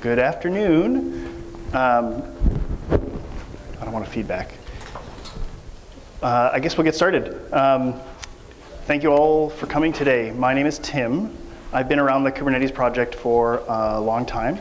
Good afternoon. Um, I don't want to feedback. Uh, I guess we'll get started. Um, thank you all for coming today. My name is Tim. I've been around the Kubernetes project for a long time.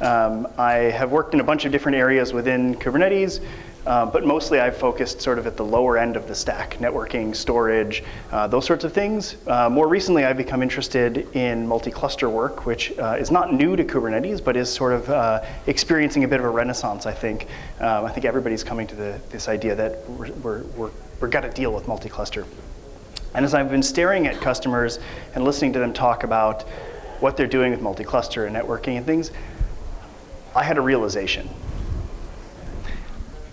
Um, I have worked in a bunch of different areas within Kubernetes, uh, but mostly I've focused sort of at the lower end of the stack, networking, storage, uh, those sorts of things. Uh, more recently, I've become interested in multi-cluster work, which uh, is not new to Kubernetes, but is sort of uh, experiencing a bit of a renaissance, I think. Um, I think everybody's coming to the, this idea that we're, we're, we're, got to deal with multi-cluster. And as I've been staring at customers and listening to them talk about what they're doing with multi-cluster and networking and things, I had a realization.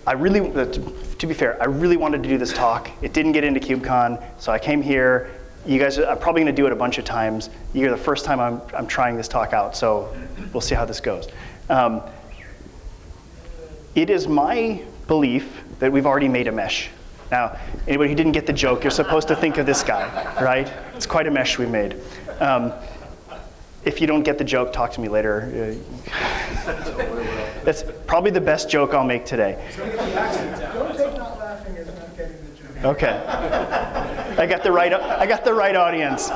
I really, uh, to be fair, I really wanted to do this talk. It didn't get into KubeCon, so I came here. You guys, I'm probably gonna do it a bunch of times. You're the first time I'm, I'm trying this talk out, so we'll see how this goes. Um, it is my belief that we've already made a mesh. Now, anybody who didn't get the joke, you're supposed to think of this guy, right? It's quite a mesh we made. Um, if you don't get the joke, talk to me later. That's probably the best joke I'll make today. Okay. I got the right I got the right audience.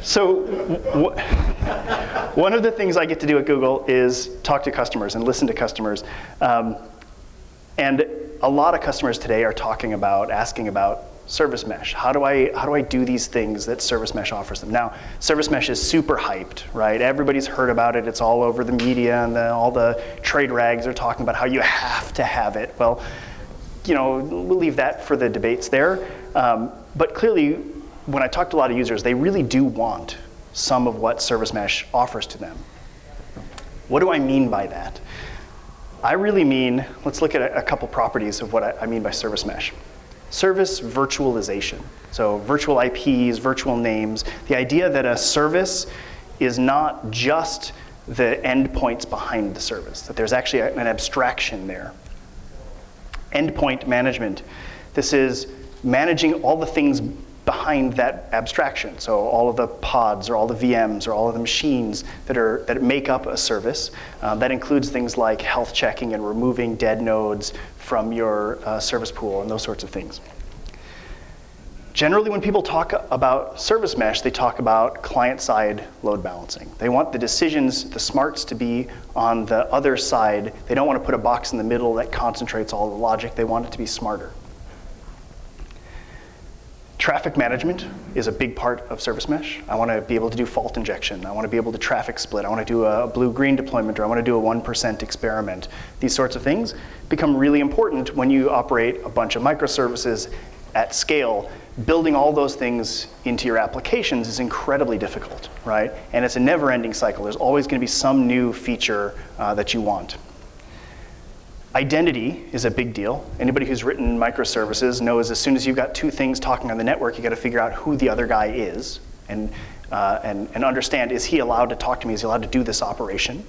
So one of the things I get to do at Google is talk to customers and listen to customers. Um, and a lot of customers today are talking about, asking about service mesh. How do I how do I do these things that service mesh offers them? Now, service mesh is super hyped, right? Everybody's heard about it. It's all over the media, and the, all the trade rags are talking about how you have to have it. Well, you know, we'll leave that for the debates there. Um, but clearly, when I talk to a lot of users, they really do want some of what service mesh offers to them. What do I mean by that? I really mean, let's look at a, a couple properties of what I, I mean by service mesh. Service virtualization. So virtual IPs, virtual names, the idea that a service is not just the endpoints behind the service, that there's actually an abstraction there. Endpoint management. This is managing all the things behind that abstraction. So all of the pods or all the VMs or all of the machines that, are, that make up a service. Uh, that includes things like health checking and removing dead nodes from your uh, service pool and those sorts of things. Generally, when people talk about service mesh, they talk about client-side load balancing. They want the decisions, the smarts to be on the other side. They don't want to put a box in the middle that concentrates all the logic. They want it to be smarter. Traffic management is a big part of service mesh. I want to be able to do fault injection. I want to be able to traffic split. I want to do a blue-green deployment, or I want to do a 1% experiment. These sorts of things become really important when you operate a bunch of microservices at scale. Building all those things into your applications is incredibly difficult, right? And it's a never-ending cycle. There's always going to be some new feature uh, that you want. Identity is a big deal. Anybody who's written microservices knows as soon as you've got two things talking on the network, you got to figure out who the other guy is and, uh, and, and understand, is he allowed to talk to me? Is he allowed to do this operation?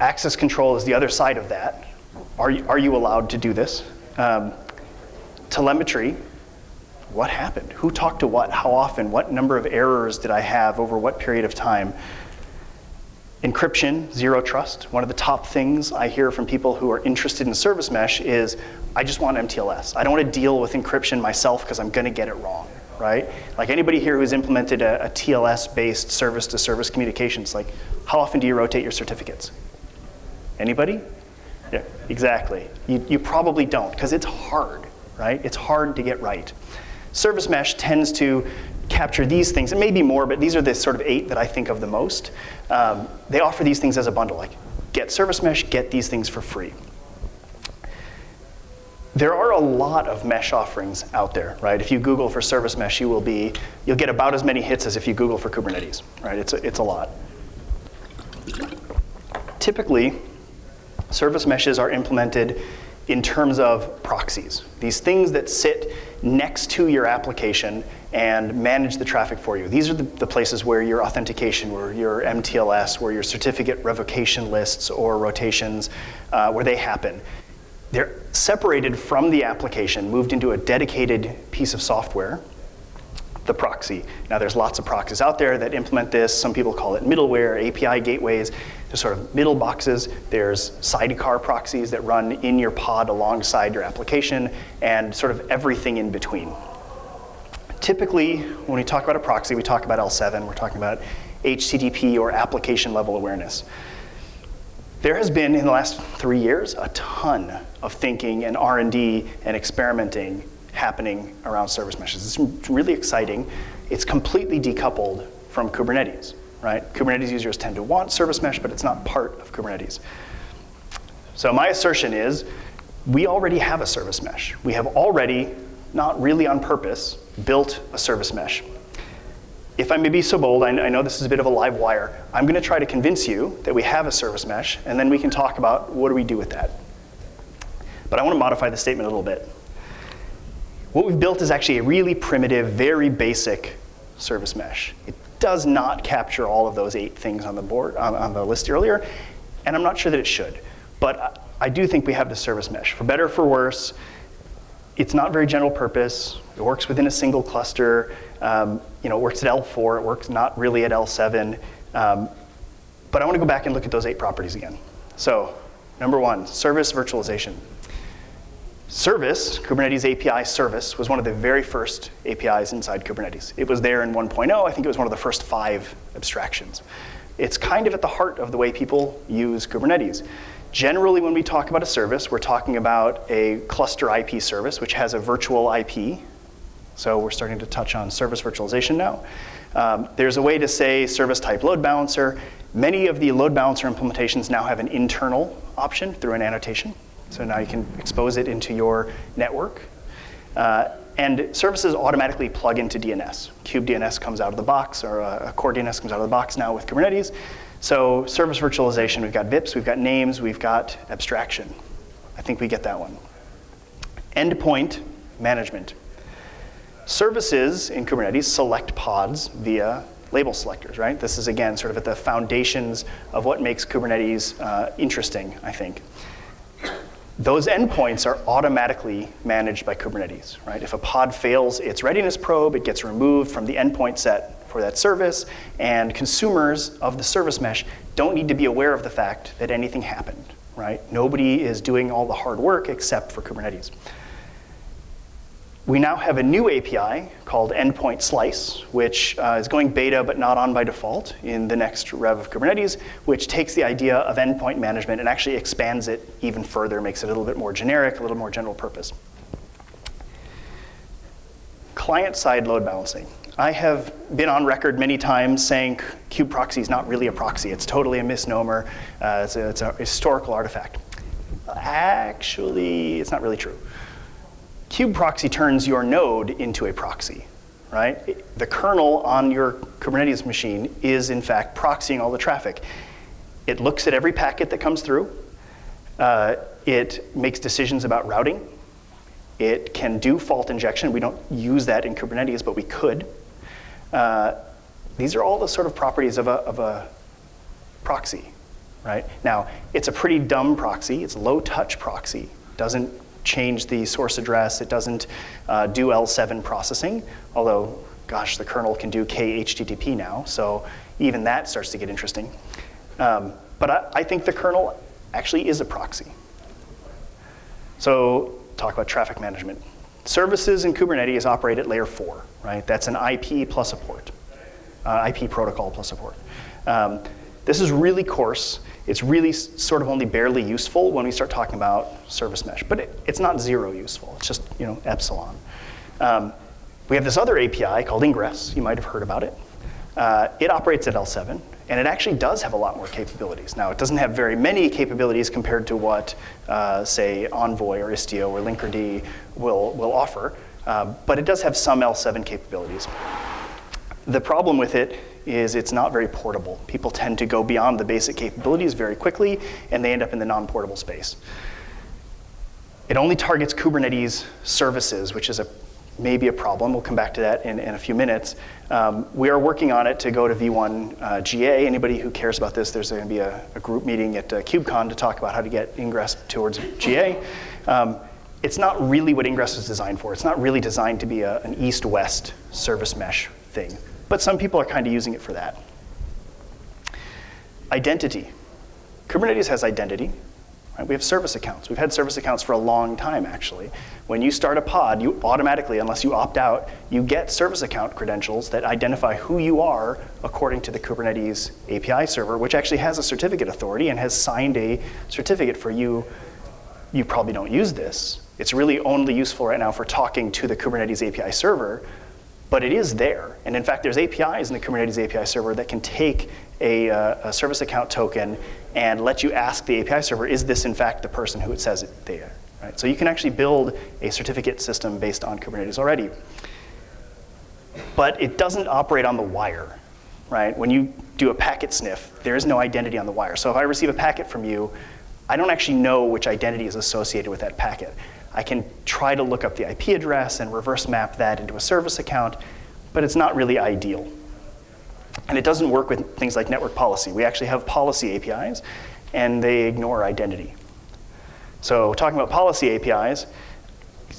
Access control is the other side of that. Are you, are you allowed to do this? Um, telemetry, what happened? Who talked to what? How often? What number of errors did I have over what period of time? Encryption, zero trust. One of the top things I hear from people who are interested in service mesh is, I just want MTLS. I don't want to deal with encryption myself because I'm going to get it wrong, right? Like anybody here who's implemented a, a TLS-based service-to-service communications, like how often do you rotate your certificates? Anybody? Yeah, exactly. You, you probably don't because it's hard, right? It's hard to get right. Service mesh tends to capture these things, and maybe more, but these are the sort of eight that I think of the most. Um, they offer these things as a bundle, like get service mesh, get these things for free. There are a lot of mesh offerings out there, right? If you Google for service mesh, you will be, you'll get about as many hits as if you Google for Kubernetes, right? It's a, it's a lot. Typically, service meshes are implemented in terms of proxies, these things that sit next to your application and manage the traffic for you. These are the, the, places where your authentication, where your MTLS, where your certificate revocation lists or rotations, uh, where they happen. They're separated from the application, moved into a dedicated piece of software the proxy. Now there's lots of proxies out there that implement this. Some people call it middleware, API gateways. There's sort of middle boxes. There's sidecar proxies that run in your pod alongside your application and sort of everything in between. Typically, when we talk about a proxy, we talk about L7, we're talking about HTTP or application level awareness. There has been, in the last three years, a ton of thinking and R&D and experimenting happening around service meshes. It's really exciting. It's completely decoupled from Kubernetes, right? Kubernetes users tend to want service mesh, but it's not part of Kubernetes. So my assertion is we already have a service mesh. We have already, not really on purpose, built a service mesh. If I may be so bold, I, I know this is a bit of a live wire, I'm gonna try to convince you that we have a service mesh, and then we can talk about what do we do with that. But I wanna modify the statement a little bit. What we've built is actually a really primitive, very basic service mesh. It does not capture all of those eight things on the board, on, on the list earlier, and I'm not sure that it should. But I do think we have the service mesh. For better or for worse, it's not very general purpose. It works within a single cluster. Um, you know, it works at L4. It works not really at L7. Um, but I want to go back and look at those eight properties again. So number one, service virtualization. Service, Kubernetes API service, was one of the very first APIs inside Kubernetes. It was there in 1.0. I think it was one of the first five abstractions. It's kind of at the heart of the way people use Kubernetes. Generally, when we talk about a service, we're talking about a cluster IP service, which has a virtual IP. So we're starting to touch on service virtualization now. Um, there's a way to say service type load balancer. Many of the load balancer implementations now have an internal option through an annotation. So now you can expose it into your network. Uh, and services automatically plug into DNS. kubedns comes out of the box, or a CoreDNS comes out of the box now with Kubernetes. So service virtualization, we've got VIPs, we've got names, we've got abstraction. I think we get that one. Endpoint management. Services in Kubernetes select pods via label selectors, right? This is, again, sort of at the foundations of what makes Kubernetes uh, interesting, I think. Those endpoints are automatically managed by Kubernetes, right? If a pod fails its readiness probe, it gets removed from the endpoint set for that service, and consumers of the service mesh don't need to be aware of the fact that anything happened, right? Nobody is doing all the hard work except for Kubernetes. We now have a new API called Endpoint Slice, which uh, is going beta but not on by default in the next rev of Kubernetes, which takes the idea of endpoint management and actually expands it even further, makes it a little bit more generic, a little more general purpose. Client-side load balancing. I have been on record many times saying kubeproxy is not really a proxy. It's totally a misnomer. Uh, it's, a, it's a historical artifact. Actually, it's not really true. Kubeproxy turns your node into a proxy, right? The kernel on your Kubernetes machine is, in fact, proxying all the traffic. It looks at every packet that comes through. Uh, it makes decisions about routing. It can do fault injection. We don't use that in Kubernetes, but we could. Uh, these are all the sort of properties of a, of a proxy, right? Now, it's a pretty dumb proxy. It's low touch proxy. Doesn't change the source address. It doesn't uh, do L7 processing, although, gosh, the kernel can do KHTTP now, so even that starts to get interesting. Um, but I, I think the kernel actually is a proxy. So talk about traffic management. Services in Kubernetes operate at layer four, right? That's an IP plus a port, uh, IP protocol plus a port. Um, this is really coarse. It's really sort of only barely useful when we start talking about service mesh, but it, it's not zero useful. It's just you know epsilon. Um, we have this other API called Ingress. You might have heard about it. Uh, it operates at L7, and it actually does have a lot more capabilities. Now, it doesn't have very many capabilities compared to what, uh, say, Envoy or Istio or Linkerd will, will offer, uh, but it does have some L7 capabilities. The problem with it is it's not very portable. People tend to go beyond the basic capabilities very quickly, and they end up in the non-portable space. It only targets Kubernetes services, which is a maybe a problem. We'll come back to that in, in a few minutes. Um, we are working on it to go to V1 uh, GA. Anybody who cares about this, there's going to be a, a, group meeting at uh, KubeCon to talk about how to get Ingress towards GA. Um, it's not really what Ingress was designed for. It's not really designed to be a, an east-west service mesh thing. But some people are kind of using it for that. Identity. Kubernetes has identity. Right? We have service accounts. We've had service accounts for a long time, actually. When you start a pod, you automatically, unless you opt out, you get service account credentials that identify who you are according to the Kubernetes API server, which actually has a certificate authority and has signed a certificate for you. You probably don't use this. It's really only useful right now for talking to the Kubernetes API server, but it is there. And in fact, there's APIs in the Kubernetes API server that can take a, uh, a, service account token and let you ask the API server, is this in fact the person who it says it, they are? Right? So you can actually build a certificate system based on Kubernetes already. But it doesn't operate on the wire, right? When you do a packet sniff, there is no identity on the wire. So if I receive a packet from you, I don't actually know which identity is associated with that packet. I can try to look up the IP address and reverse map that into a service account, but it's not really ideal. And it doesn't work with things like network policy. We actually have policy APIs, and they ignore identity. So talking about policy APIs,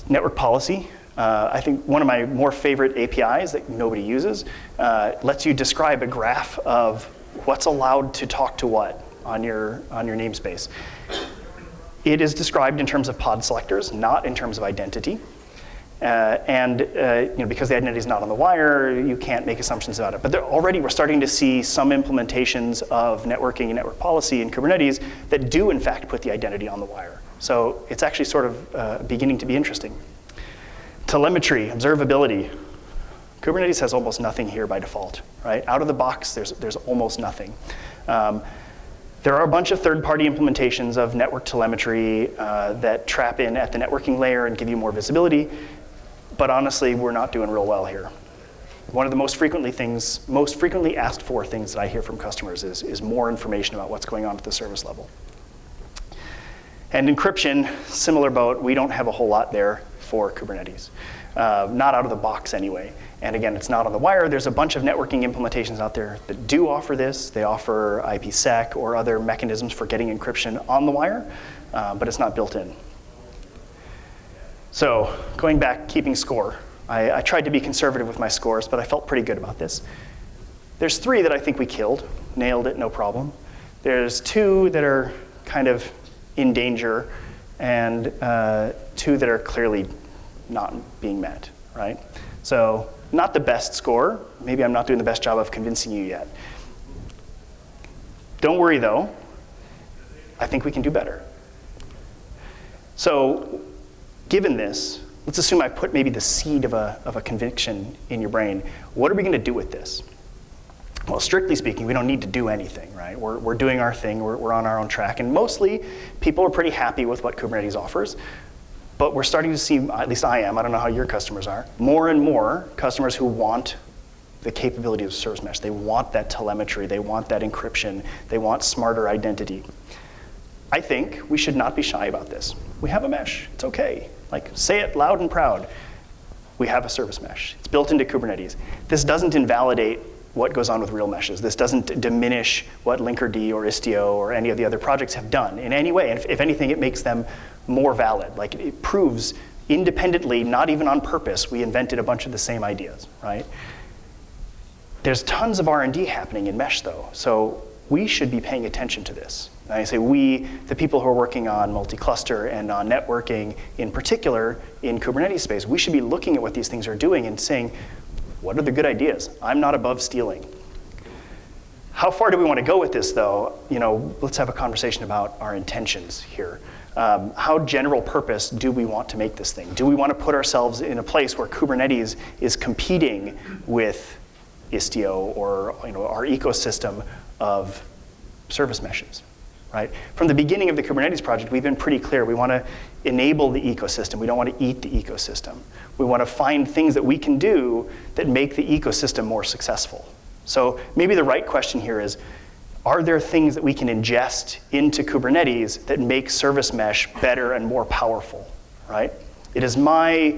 network policy, uh, I think one of my more favorite APIs that nobody uses uh, lets you describe a graph of what's allowed to talk to what on your, on your namespace. It is described in terms of pod selectors, not in terms of identity. Uh, and uh, you know, because the identity is not on the wire, you can't make assumptions about it. But already we're starting to see some implementations of networking and network policy in Kubernetes that do in fact put the identity on the wire. So it's actually sort of uh, beginning to be interesting. Telemetry, observability. Kubernetes has almost nothing here by default, right? Out of the box, there's, there's almost nothing. Um, there are a bunch of third-party implementations of network telemetry uh, that trap in at the networking layer and give you more visibility, but honestly, we're not doing real well here. One of the most frequently things, most frequently asked for things that I hear from customers is, is more information about what's going on at the service level. And encryption, similar boat, we don't have a whole lot there for Kubernetes. Uh, not out of the box anyway. And again, it's not on the wire. There's a bunch of networking implementations out there that do offer this. They offer IPsec or other mechanisms for getting encryption on the wire, uh, but it's not built in. So going back, keeping score. I, I tried to be conservative with my scores, but I felt pretty good about this. There's three that I think we killed, nailed it, no problem. There's two that are kind of in danger, and uh, two that are clearly not being met, right? So not the best score. Maybe I'm not doing the best job of convincing you yet. Don't worry though, I think we can do better. So given this, let's assume I put maybe the seed of a, of a conviction in your brain. What are we gonna do with this? Well, strictly speaking, we don't need to do anything, right? We're, we're doing our thing, we're, we're on our own track, and mostly people are pretty happy with what Kubernetes offers. But we're starting to see, at least I am, I don't know how your customers are, more and more customers who want the capability of service mesh. They want that telemetry, they want that encryption, they want smarter identity. I think we should not be shy about this. We have a mesh, it's okay. Like, say it loud and proud. We have a service mesh. It's built into Kubernetes. This doesn't invalidate what goes on with real meshes. This doesn't diminish what Linkerd or Istio or any of the other projects have done in any way. If, if anything, it makes them more valid. Like it proves independently, not even on purpose, we invented a bunch of the same ideas, right? There's tons of R&D happening in mesh though, so we should be paying attention to this. And I say we, the people who are working on multi-cluster and on networking in particular in Kubernetes space, we should be looking at what these things are doing and saying, what are the good ideas? I'm not above stealing. How far do we want to go with this though? You know, let's have a conversation about our intentions here um, how general purpose do we want to make this thing? Do we want to put ourselves in a place where Kubernetes is competing with Istio or you know, our ecosystem of service meshes? Right? From the beginning of the Kubernetes project, we've been pretty clear. We want to enable the ecosystem. We don't want to eat the ecosystem. We want to find things that we can do that make the ecosystem more successful. So maybe the right question here is, are there things that we can ingest into Kubernetes that make service mesh better and more powerful, right? It is my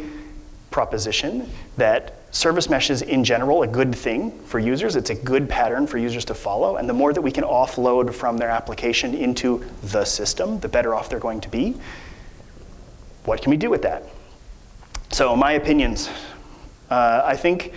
proposition that service mesh is in general a good thing for users. It's a good pattern for users to follow. And the more that we can offload from their application into the system, the better off they're going to be. what can we do with that? So my opinions, uh, I think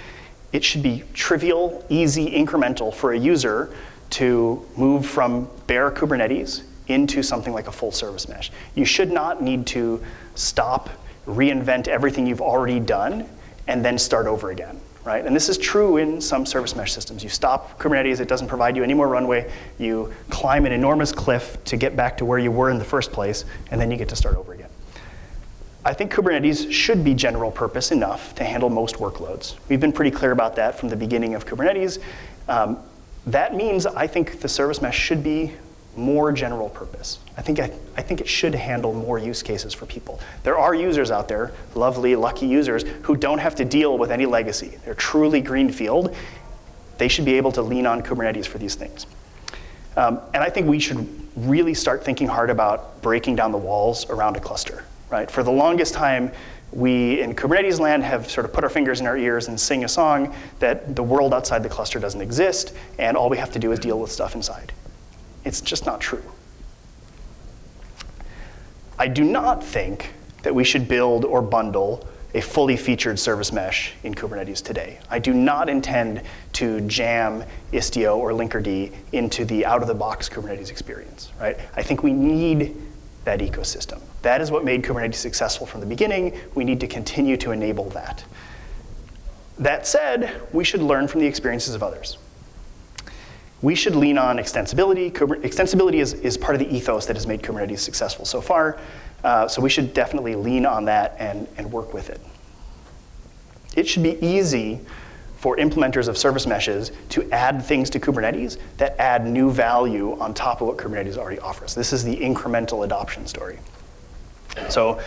it should be trivial, easy, incremental for a user to move from bare Kubernetes into something like a full service mesh. You should not need to stop, reinvent everything you've already done, and then start over again, right? And this is true in some service mesh systems. You stop Kubernetes, it doesn't provide you any more runway, you climb an enormous cliff to get back to where you were in the first place, and then you get to start over again. I think Kubernetes should be general purpose enough to handle most workloads. We've been pretty clear about that from the beginning of Kubernetes. Um, that means I think the service mesh should be more general purpose. I think, I, I think it should handle more use cases for people. There are users out there, lovely, lucky users, who don't have to deal with any legacy. They're truly greenfield. They should be able to lean on Kubernetes for these things. Um, and I think we should really start thinking hard about breaking down the walls around a cluster right? For the longest time, we in Kubernetes land have sort of put our fingers in our ears and sing a song that the world outside the cluster doesn't exist, and all we have to do is deal with stuff inside. It's just not true. I do not think that we should build or bundle a fully featured service mesh in Kubernetes today. I do not intend to jam Istio or Linkerd into the out-of-the-box Kubernetes experience, right? I think we need that ecosystem. That is what made Kubernetes successful from the beginning. We need to continue to enable that. That said, we should learn from the experiences of others. We should lean on extensibility. Extensibility is, is part of the ethos that has made Kubernetes successful so far. Uh, so we should definitely lean on that and, and work with it. It should be easy for implementers of service meshes to add things to Kubernetes that add new value on top of what Kubernetes already offers. This is the incremental adoption story. So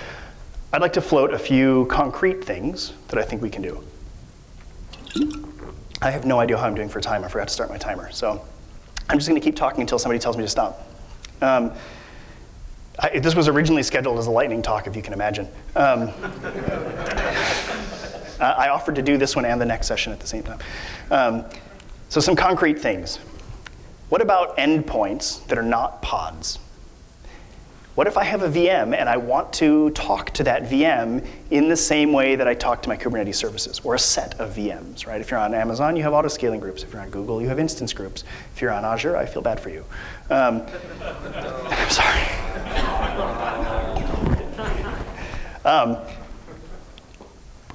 I'd like to float a few concrete things that I think we can do. I have no idea how I'm doing for time. I forgot to start my timer. So I'm just going to keep talking until somebody tells me to stop. Um, I, this was originally scheduled as a lightning talk, if you can imagine. Um, I offered to do this one and the next session at the same time. Um, so some concrete things. What about endpoints that are not pods? What if I have a VM and I want to talk to that VM in the same way that I talk to my Kubernetes services, or a set of VMs, right? If you're on Amazon, you have auto-scaling groups. If you're on Google, you have instance groups. If you're on Azure, I feel bad for you. Um, I'm sorry. Um,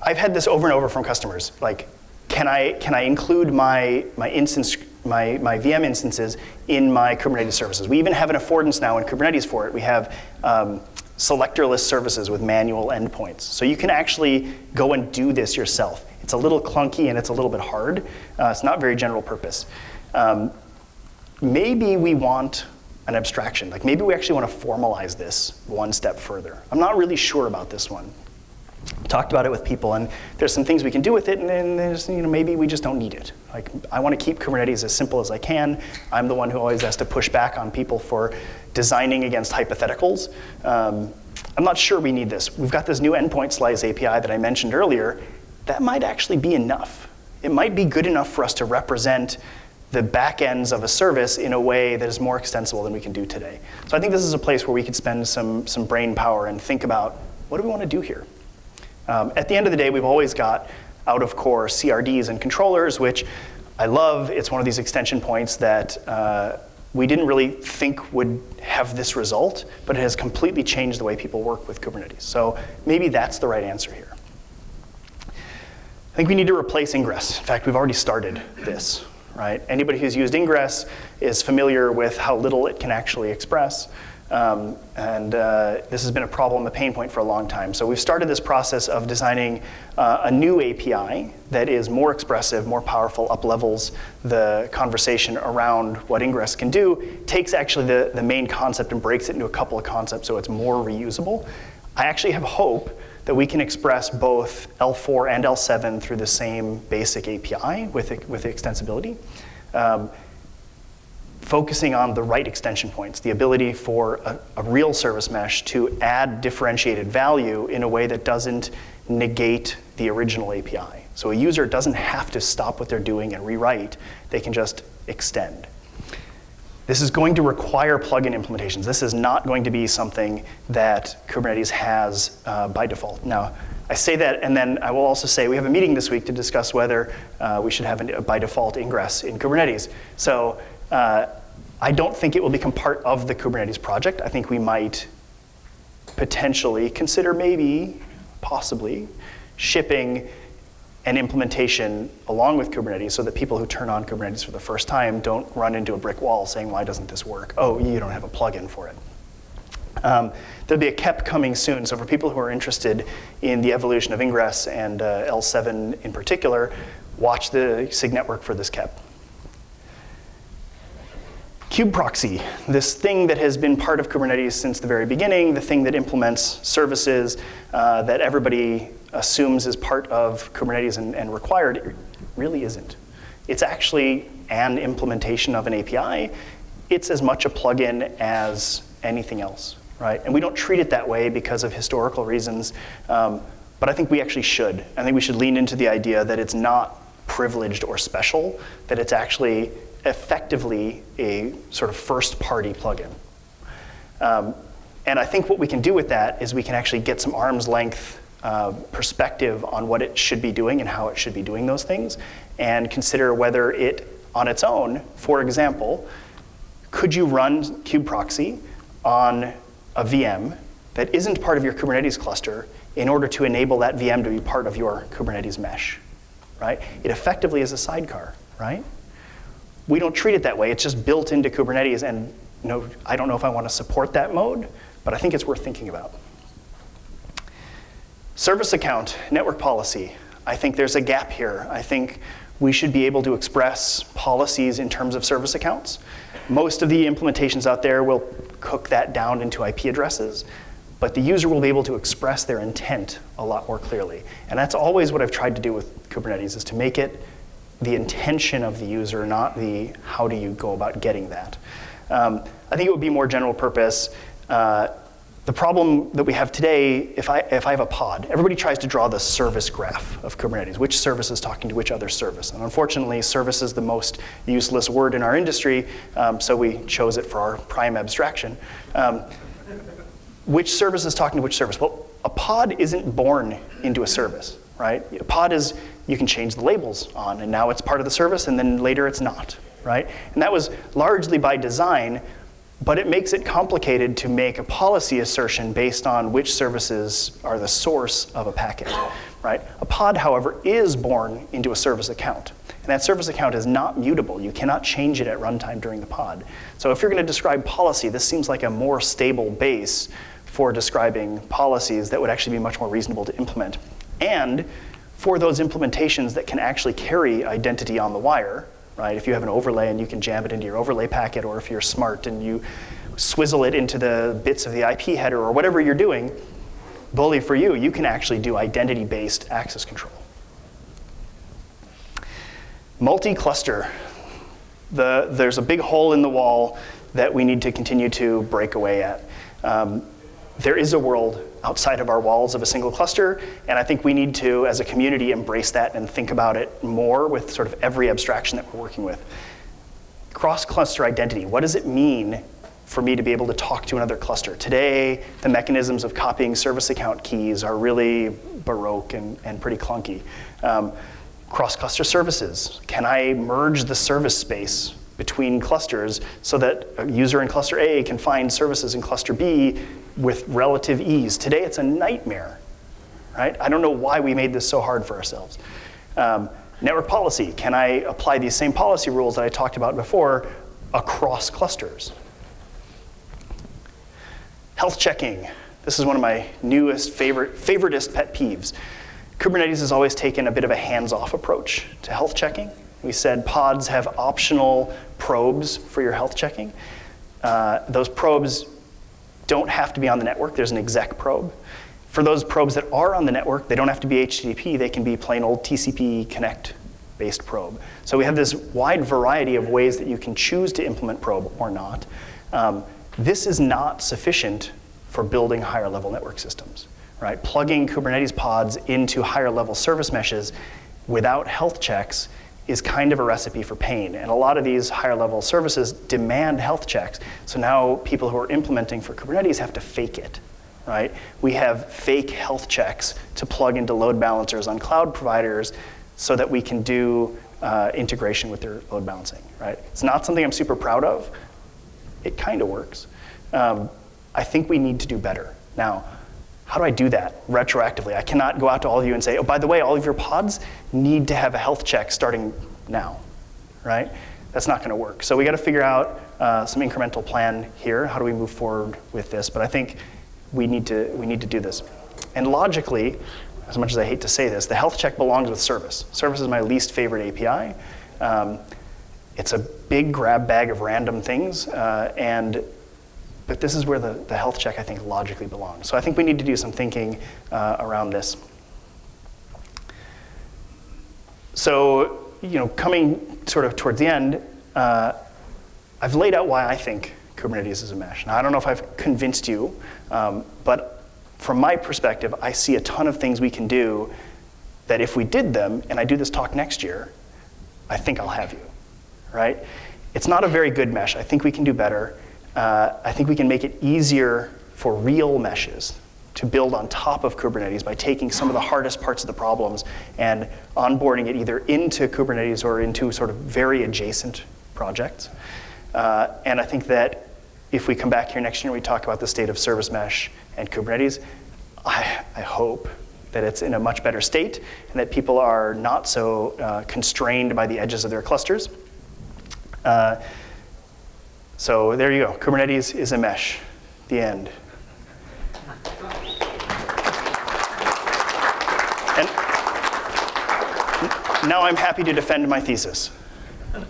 I've had this over and over from customers. Like, can I, can I include my, my instance, my, my VM instances in my Kubernetes services? We even have an affordance now in Kubernetes for it. We have um, selectorless services with manual endpoints. So you can actually go and do this yourself. It's a little clunky and it's a little bit hard. Uh, it's not very general purpose. Um, maybe we want an abstraction. Like maybe we actually want to formalize this one step further. I'm not really sure about this one talked about it with people, and there's some things we can do with it, and then there's, you know, maybe we just don't need it. Like, I want to keep Kubernetes as simple as I can. I'm the one who always has to push back on people for designing against hypotheticals. Um, I'm not sure we need this. We've got this new endpoint slice API that I mentioned earlier. That might actually be enough. It might be good enough for us to represent the back ends of a service in a way that is more extensible than we can do today. So I think this is a place where we could spend some, some brain power and think about what do we want to do here? Um, at the end of the day, we've always got out of core CRDs and controllers, which I love. It's one of these extension points that uh, we didn't really think would have this result, but it has completely changed the way people work with Kubernetes. So maybe that's the right answer here. I think we need to replace ingress. In fact, we've already started this, right? Anybody who's used ingress is familiar with how little it can actually express. Um, and uh, this has been a problem, a pain point for a long time. So we've started this process of designing uh, a new API that is more expressive, more powerful, up levels the conversation around what Ingress can do, takes actually the, the main concept and breaks it into a couple of concepts so it's more reusable. I actually have hope that we can express both L4 and L7 through the same basic API with, with extensibility. Um, focusing on the right extension points, the ability for a, a, real service mesh to add differentiated value in a way that doesn't negate the original API. So a user doesn't have to stop what they're doing and rewrite, they can just extend. This is going to require plugin implementations. This is not going to be something that Kubernetes has uh, by default. Now, I say that, and then I will also say we have a meeting this week to discuss whether uh, we should have a by default ingress in Kubernetes. So uh, I don't think it will become part of the Kubernetes project. I think we might potentially consider maybe, possibly, shipping an implementation along with Kubernetes so that people who turn on Kubernetes for the first time don't run into a brick wall saying, why doesn't this work? Oh, you don't have a plugin for it. Um, there'll be a KEP coming soon, so for people who are interested in the evolution of Ingress and uh, L7 in particular, watch the SIG network for this KEP. Kubeproxy, this thing that has been part of Kubernetes since the very beginning, the thing that implements services uh, that everybody assumes is part of Kubernetes and, and required, it really isn't. It's actually an implementation of an API. It's as much a plugin as anything else, right? And we don't treat it that way because of historical reasons, um, but I think we actually should. I think we should lean into the idea that it's not privileged or special, that it's actually effectively a sort of first party plugin. Um, and I think what we can do with that is we can actually get some arm's length uh, perspective on what it should be doing and how it should be doing those things, and consider whether it, on its own, for example, could you run kubeproxy on a VM that isn't part of your Kubernetes cluster in order to enable that VM to be part of your Kubernetes mesh, right? It effectively is a sidecar, right? We don't treat it that way. It's just built into Kubernetes, and know, I don't know if I want to support that mode, but I think it's worth thinking about. Service account, network policy. I think there's a gap here. I think we should be able to express policies in terms of service accounts. Most of the implementations out there will cook that down into IP addresses, but the user will be able to express their intent a lot more clearly. And that's always what I've tried to do with Kubernetes, is to make it the intention of the user, not the how do you go about getting that. Um, I think it would be more general purpose. Uh, the problem that we have today, if I, if I have a pod, everybody tries to draw the service graph of Kubernetes, which service is talking to which other service. And unfortunately, service is the most useless word in our industry, um, so we chose it for our prime abstraction. Um, which service is talking to which service? Well, a pod isn't born into a service, right? A pod is, you can change the labels on, and now it's part of the service, and then later it's not, right? And that was largely by design but it makes it complicated to make a policy assertion based on which services are the source of a packet, right? A pod, however, is born into a service account. And that service account is not mutable. You cannot change it at runtime during the pod. So if you're going to describe policy, this seems like a more stable base for describing policies that would actually be much more reasonable to implement. And for those implementations that can actually carry identity on the wire, right? If you have an overlay and you can jam it into your overlay packet, or if you're smart and you swizzle it into the bits of the IP header or whatever you're doing, bully for you, you can actually do identity-based access control. Multi-cluster. The, there's a big hole in the wall that we need to continue to break away at. Um, there is a world outside of our walls of a single cluster, and I think we need to, as a community, embrace that and think about it more with sort of every abstraction that we're working with. Cross-cluster identity, what does it mean for me to be able to talk to another cluster? Today, the mechanisms of copying service account keys are really baroque and, and pretty clunky. Um, cross-cluster services, can I merge the service space between clusters so that a user in cluster A can find services in cluster B with relative ease. Today it's a nightmare, right? I don't know why we made this so hard for ourselves. Um, network policy, can I apply these same policy rules that I talked about before across clusters? Health checking. This is one of my newest favorite, favoritist pet peeves. Kubernetes has always taken a bit of a hands-off approach to health checking. We said pods have optional probes for your health checking. Uh, those probes don't have to be on the network. There's an exec probe. For those probes that are on the network, they don't have to be HTTP. They can be plain old TCP connect based probe. So we have this wide variety of ways that you can choose to implement probe or not. Um, this is not sufficient for building higher level network systems, right? Plugging Kubernetes pods into higher level service meshes without health checks is kind of a recipe for pain. And a lot of these higher level services demand health checks. So now people who are implementing for Kubernetes have to fake it, right? We have fake health checks to plug into load balancers on cloud providers so that we can do uh, integration with their load balancing, right? It's not something I'm super proud of. It kind of works. Um, I think we need to do better. Now, how do I do that retroactively? I cannot go out to all of you and say, oh, by the way, all of your pods need to have a health check starting now, right? That's not gonna work. So we gotta figure out uh, some incremental plan here. How do we move forward with this? But I think we need to, we need to do this. And logically, as much as I hate to say this, the health check belongs with service. Service is my least favorite API. Um, it's a big grab bag of random things, uh, and but this is where the, the health check, I think, logically belongs. So I think we need to do some thinking uh, around this. So, you know, coming sort of towards the end, uh, I've laid out why I think Kubernetes is a mesh. Now, I don't know if I've convinced you, um, but from my perspective, I see a ton of things we can do that if we did them, and I do this talk next year, I think I'll have you, right? It's not a very good mesh. I think we can do better uh, I think we can make it easier for real meshes to build on top of Kubernetes by taking some of the hardest parts of the problems and onboarding it either into Kubernetes or into sort of very adjacent projects. Uh, and I think that if we come back here next year and we talk about the state of service mesh and Kubernetes, I, I hope that it's in a much better state and that people are not so uh, constrained by the edges of their clusters. Uh, so there you go. Kubernetes is a mesh. The end. And now I'm happy to defend my thesis. Uh,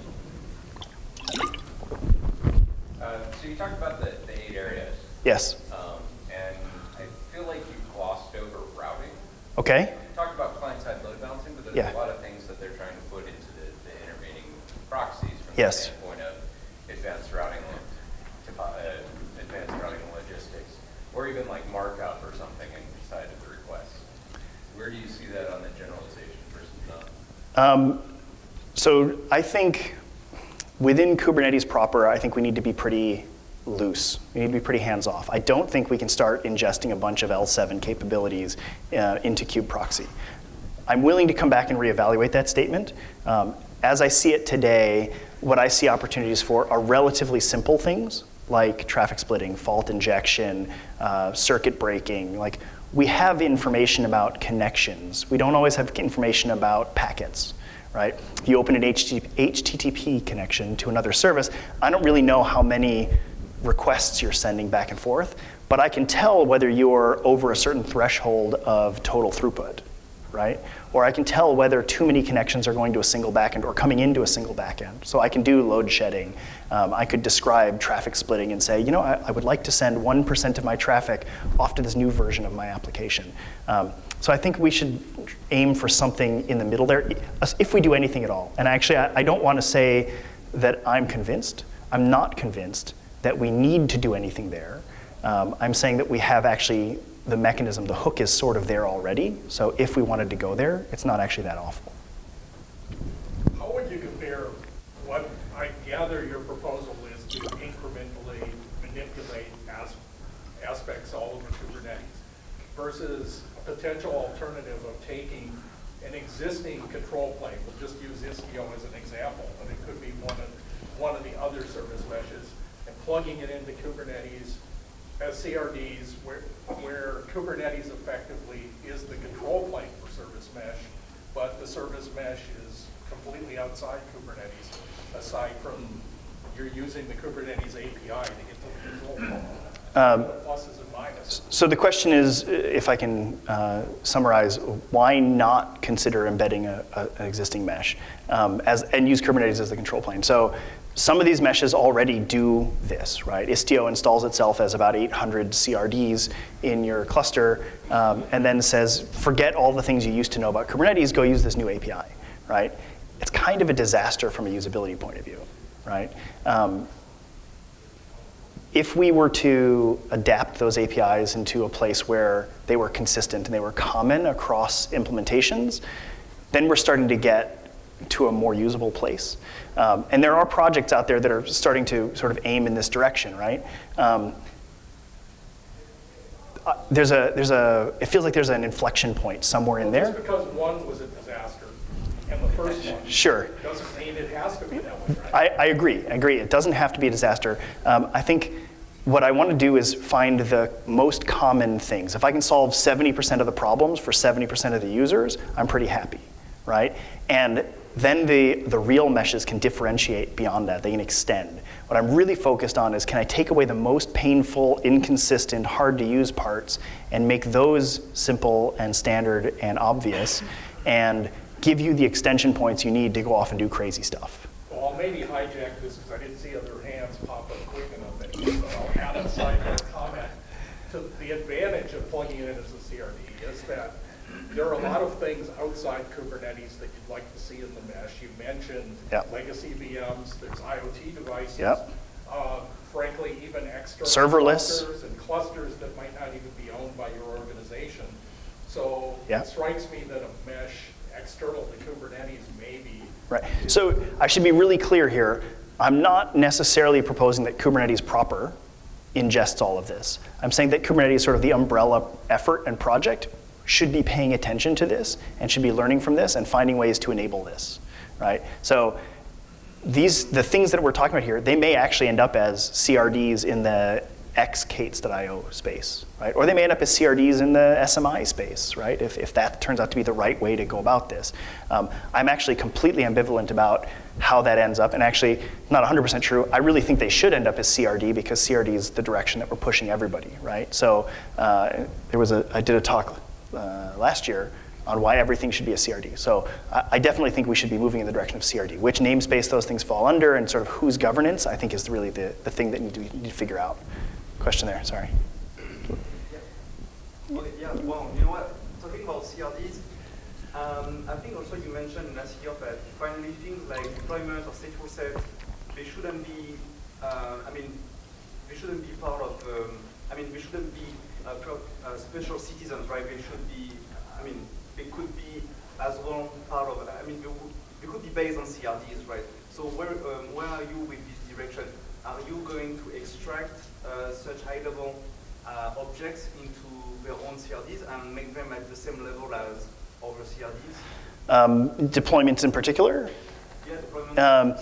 so you talked about the, the eight areas. Yes. Um, and I feel like you glossed over routing. Okay. You talked about client-side load balancing, but there's Yeah. a lot of things that they're trying to put into the, the intervening proxies from Yes. the standpoint of advanced routing, to, uh, advanced routing logistics, or even like markup or something inside of the request. Where do you see that on the generalization versus none? Um, so I think within Kubernetes proper, I think we need to be pretty loose. We need to be pretty hands-off. I don't think we can start ingesting a bunch of L7 capabilities uh, into kube proxy. I'm willing to come back and reevaluate that statement. Um, as I see it today, what I see opportunities for are relatively simple things like traffic splitting, fault injection, uh, circuit breaking. Like we have information about connections. We don't always have information about packets, right? If you open an HTTP connection to another service, I don't really know how many requests you're sending back and forth, but I can tell whether you're over a certain threshold of total throughput, right? Or I can tell whether too many connections are going to a single backend or coming into a single backend. So I can do load shedding. Um, I could describe traffic splitting and say, you know, I, I would like to send 1% of my traffic off to this new version of my application. Um, so I think we should aim for something in the middle there, if we do anything at all. And actually, I, I don't want to say that I'm convinced. I'm not convinced that we need to do anything there. Um, I'm saying that we have actually the mechanism, the hook is sort of there already. So if we wanted to go there, it's not actually that awful. How would you compare what I gather your proposal is to incrementally manipulate as, aspects all over Kubernetes versus a potential alternative of taking an existing control plane, we'll just use Istio as an example, but it could be one of, one of the other service meshes, and plugging it into Kubernetes as CRDs where, where Kubernetes effectively is the control plane for service mesh, but the service mesh is completely outside Kubernetes, aside from you're using the Kubernetes API to get to the control plane. Um, The pluses and minuses. So the question is, if I can uh, summarize, why not consider embedding a, a, an existing mesh um, as, and use Kubernetes as the control plane? So some of these meshes already do this, right? Istio installs itself as about 800 CRDs in your cluster um, and then says, forget all the things you used to know about Kubernetes, go use this new API, right? It's kind of a disaster from a usability point of view, right? Um, if we were to adapt those APIs into a place where they were consistent and they were common across implementations, then we're starting to get to a more usable place. Um, and there are projects out there that are starting to sort of aim in this direction, right? Um, uh, there's a, there's a, it feels like there's an inflection point somewhere in there. Just because one was a disaster, and the first one. Sure. Doesn't mean it has to be that way, right? I, I agree, I agree. It doesn't have to be a disaster. Um, I think what I want to do is find the most common things. If I can solve 70% of the problems for 70% of the users, I'm pretty happy, right? And then the, the real meshes can differentiate beyond that. They can extend. What I'm really focused on is can I take away the most painful, inconsistent, hard to use parts and make those simple and standard and obvious and give you the extension points you need to go off and do crazy stuff. Well, I'll maybe hijack this because I didn't see other hands pop up quick enough so I'll add a sidebar comment. To the advantage of plugging it in as a CRD is that there are a lot of things outside Kubernetes that you'd like to see in the mesh. You mentioned Yep. legacy VMs, there's IoT devices. Yep. uh, Frankly, even external. Serverless. clusters And clusters that might not even be owned by your organization. So Yep. it strikes me that a mesh external to Kubernetes may be Right. So I should be really clear here. I'm not necessarily proposing that Kubernetes proper ingests all of this. I'm saying that Kubernetes, sort of the umbrella effort and project, should be paying attention to this and should be learning from this and finding ways to enable this, right? So these, the things that we're talking about here, they may actually end up as CRDs in the xk8s.io space, right? Or they may end up as CRDs in the SMI space, right? If, if that turns out to be the right way to go about this. Um, I'm actually completely ambivalent about how that ends up, and actually, not 100% true. I really think they should end up as CRD because CRD is the direction that we're pushing everybody, right? So uh, there was a, I did a talk uh, last year on why everything should be a CRD. So I, I definitely think we should be moving in the direction of CRD. Which namespace those things fall under and sort of whose governance, I think is really the, the thing that need we need to figure out. Question there, sorry. Well, yeah, well, you know what, talking about CRDs, um, I think also you mentioned last year that finally things like deployment or stateful set, they shouldn't be, uh, I mean, they shouldn't be part of, um, I mean, we shouldn't be uh, pro- uh, special citizens, right? They should be, I mean, they could be as well part of, I mean, they, they could be based on CRDs, right? So where, um, where are you with this direction? Are you going to extract uh, such high-level uh, objects into their own CRDs and make them at the same level as other CRDs? Um, deployments in particular? Yeah, deployment. Um.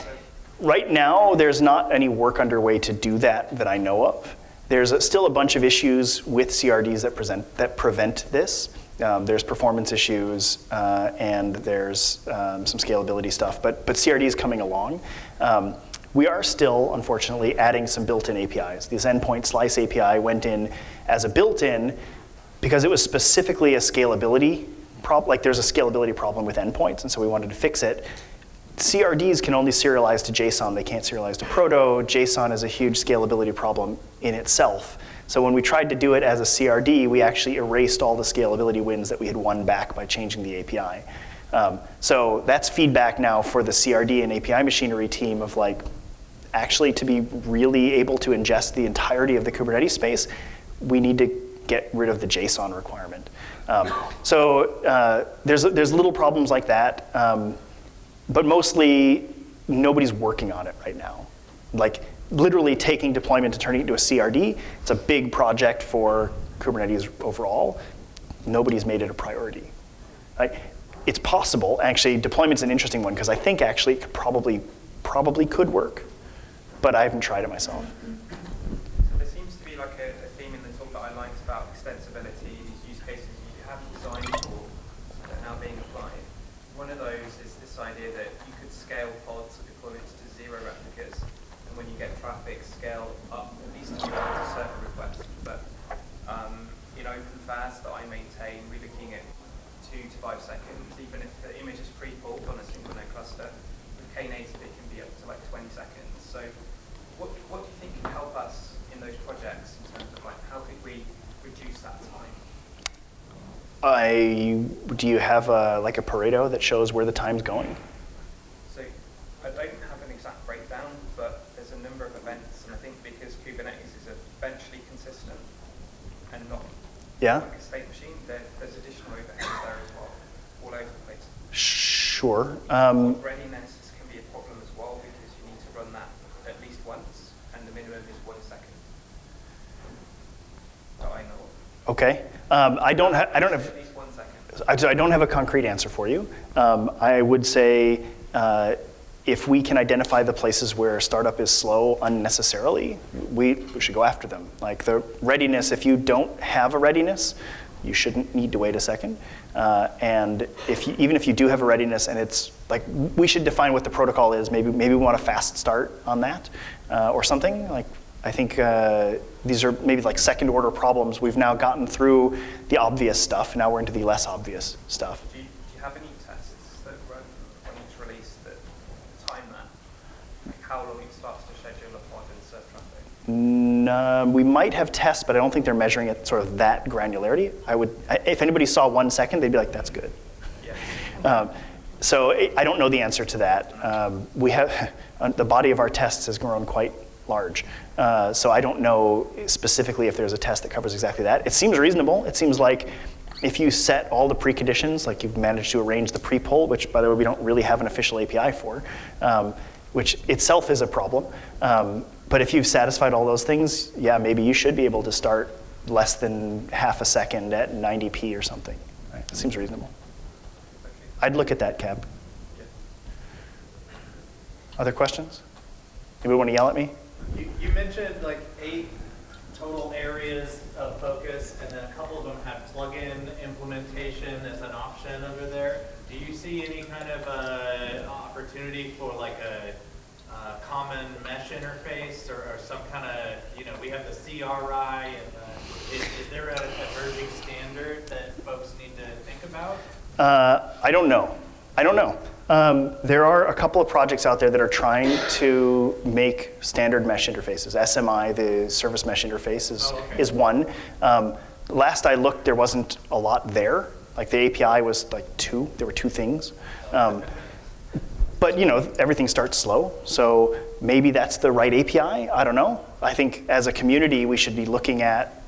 Right now, there's not any work underway to do that that I know of. There's a, still a bunch of issues with CRDs that, present, that prevent this. Um, there's performance issues uh, and there's um, some scalability stuff, but, but CRD is coming along. Um, we are still, unfortunately, adding some built-in APIs. This endpoint slice API went in as a built-in because it was specifically a scalability problem, like there's a scalability problem with endpoints, and so we wanted to fix it. CRDs can only serialize to JSON, they can't serialize to Proto. JSON is a huge scalability problem in itself. So when we tried to do it as a CRD, we actually erased all the scalability wins that we had won back by changing the API. Um, so that's feedback now for the CRD and API machinery team of like, actually to be really able to ingest the entirety of the Kubernetes space, we need to get rid of the JSON requirement. Um, so uh, there's, there's little problems like that, um, but mostly nobody's working on it right now. Like literally taking deployment to turning it into a CRD, it's a big project for Kubernetes overall. Nobody's made it a priority. Right? It's possible, actually, deployment's an interesting one because I think actually it could probably, probably could work, but I haven't tried it myself. So there seems to be like a, a theme in the talk that I liked about extensibility, these use cases you have designed for that are now being applied. One of those is this idea that you could scale pods or deployments to zero replicas, and when you get traffic, scale up at least to a certain request. But um, in OpenFaaS that I maintain, we're looking at two to five seconds, even if the image is pre-pulled on a single node cluster. With Knative, it can be up to like 20 seconds. So what, what do you think can help us in those projects in terms of like how could we reduce that time? I, do you have a, like a Pareto that shows where the time's going? So I don't have an exact breakdown, but there's a number of events, and I think because Kubernetes is eventually consistent and not Yeah? like a state machine, there, there's additional overheads there as well, all over the place. Sure. Um, Readiness can be a problem as well because you need to run that at least once, and the minimum is one second. That I know okay. Um, I don't. I don't have. I don't have a concrete answer for you. Um, I would say uh, if we can identify the places where startup is slow unnecessarily, we, we should go after them. Like the readiness, if you don't have a readiness, you shouldn't need to wait a second. Uh, and if you, even if you do have a readiness and it's like, we should define what the protocol is. Maybe, maybe we want a fast start on that uh, or something. Like I think uh, these are maybe like second order problems. We've now gotten through the obvious stuff. Now we're into the less obvious stuff. Do you, do you have any tests that run on each release that time that? Like how long it starts to schedule a pod and serve traffic? No, we might have tests, but I don't think they're measuring it sort of that granularity. I would, I- if anybody saw one second, they'd be like, "That's good." Yeah. Um, so I I don't know the answer to that. Um, we have the body of our tests has grown quite large, uh, so I don't know specifically if there's a test that covers exactly that. It seems reasonable. It seems like if you set all the preconditions, like you've managed to arrange the pre-pull, which by the way we don't really have an official API for, um, which itself is a problem. Um, but if you've satisfied all those things, yeah, maybe you should be able to start less than half a second at 90p or something. Right? It seems reasonable. I'd look at that, Cab. Other questions? Anybody want to yell at me? You, you mentioned like eight total areas of focus, and then a couple of them have plugin implementation as an option under there. Do you see any kind of uh, opportunity for like a uh, common mesh interface or, or some kind of, you know, we have the CRI, and is, is there a emerging standard that folks need to think about? Uh, I don't know. I don't know. Um, there are a couple of projects out there that are trying to make standard mesh interfaces. SMI, the service mesh interface, is, Oh, okay. is one. Um, last I looked, there wasn't a lot there. Like the API was like two. There were two things. Um, but you know, everything starts slow, so maybe that's the right API. I don't know. I think as a community, we should be looking at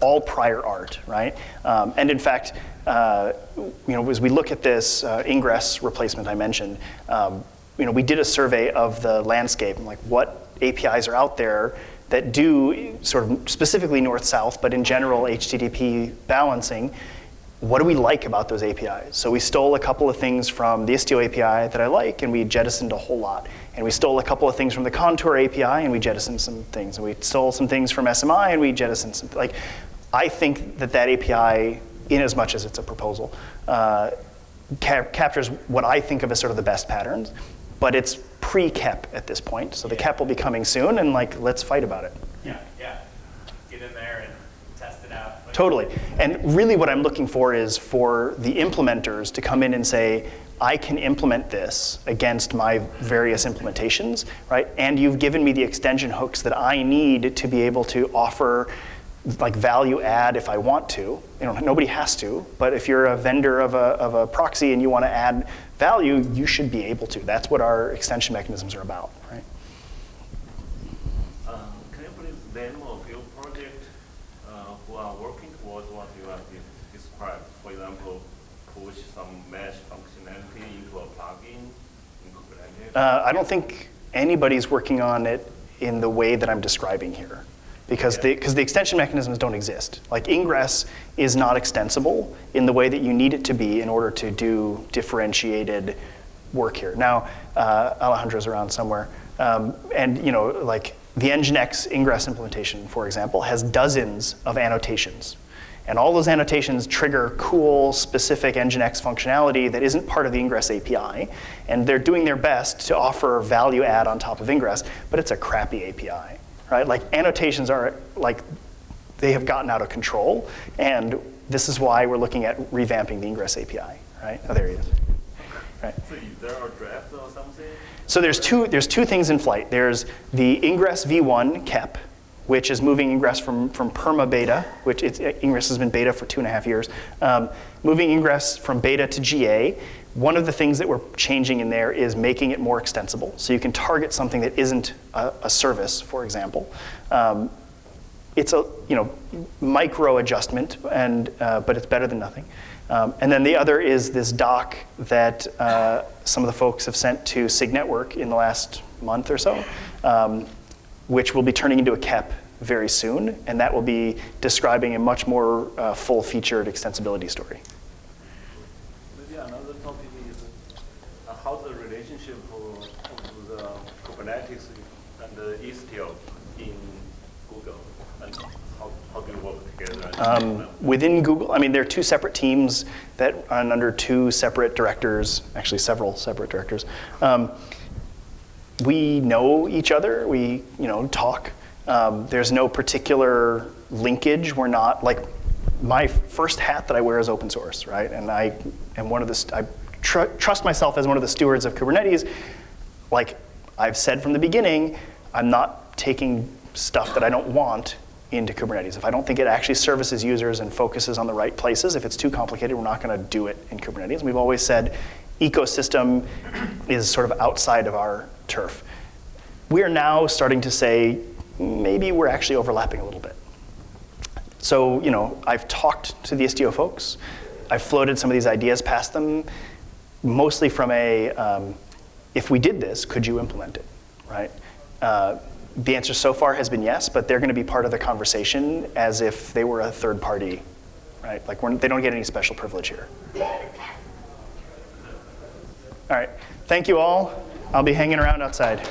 all prior art, right? Um, and in fact, uh, you know, as we look at this uh, ingress replacement I mentioned, um, you know, we did a survey of the landscape and like what APIs are out there that do sort of specifically north-south, but in general HTTP balancing what do we like about those APIs? So we stole a couple of things from the Istio API that I like, and we jettisoned a whole lot. And we stole a couple of things from the Contour API, and we jettisoned some things. And we stole some things from SMI, and we jettisoned some. Like, I think that that API, in as much as it's a proposal, uh, cap- captures what I think of as sort of the best patterns. But it's pre-KEP at this point, so the KEP will be coming soon, and like, let's fight about it. Yeah, yeah. Get in there and test it out. Totally. And really what I'm looking for is for the implementers to come in and say, I can implement this against my various implementations, right? And you've given me the extension hooks that I need to be able to offer like value add if I want to. You know, nobody has to, but if you're a vendor of a, of a proxy and you want to add value, you should be able to. That's what our extension mechanisms are about, right? Um, Can you please demo a few projects uh, who are working towards what you have de- described? For example, push some mesh functionality into a plugin in Kubernetes? Uh, I don't think anybody's working on it in the way that I'm describing here. Because the, the extension mechanisms don't exist. Like ingress is not extensible in the way that you need it to be in order to do differentiated work here. Now, uh, Alejandro's around somewhere. Um, and you know, like the Nginx ingress implementation, for example, has dozens of annotations. And all those annotations trigger cool, specific Nginx functionality that isn't part of the Ingress API. And they're doing their best to offer value add on top of Ingress, but it's a crappy API, right? Like annotations are like, they have gotten out of control. And this is why we're looking at revamping the Ingress API, right? Oh, there he is. Right. So there a draft or something? So there's two, there's two things in flight. There's the Ingress v1 KEP, which is moving Ingress from, from perma beta, which it's, Ingress has been beta for two and a half years, um, moving Ingress from beta to GA. One of the things that we're changing in there is making it more extensible. So you can target something that isn't a, a service, for example. Um, it's a you know micro adjustment, and uh, but it's better than nothing. Um, and then the other is this doc that uh, some of the folks have sent to SIG Network in the last month or so, um, which will be turning into a KEP very soon, and that will be describing a much more uh, full-featured extensibility story. Maybe another topic is uh, how's the relationship of of the Kubernetes and the Istio in Google, and how, how do you work together? Um, within Google, I mean, there are two separate teams that run under two separate directors, actually several separate directors. Um, we know each other. We, you know, talk. Um, there's no particular linkage. We're not like my first hat that I wear is open source, right? And I am one of the I tr- trust myself as one of the stewards of Kubernetes. Like I've said from the beginning, I'm not taking stuff that I don't want into Kubernetes. If I don't think it actually services users and focuses on the right places, if it's too complicated, we're not going to do it in Kubernetes. We've always said ecosystem is sort of outside of our turf. We're now starting to say maybe we're actually overlapping a little bit. So, you know, I've talked to the Istio folks. I've floated some of these ideas past them, mostly from a, um, if we did this, could you implement it, right? Uh, the answer so far has been yes, but they're going to be part of the conversation as if they were a third party, right? Like they don't get any special privilege here. All right, thank you all. I'll be hanging around outside.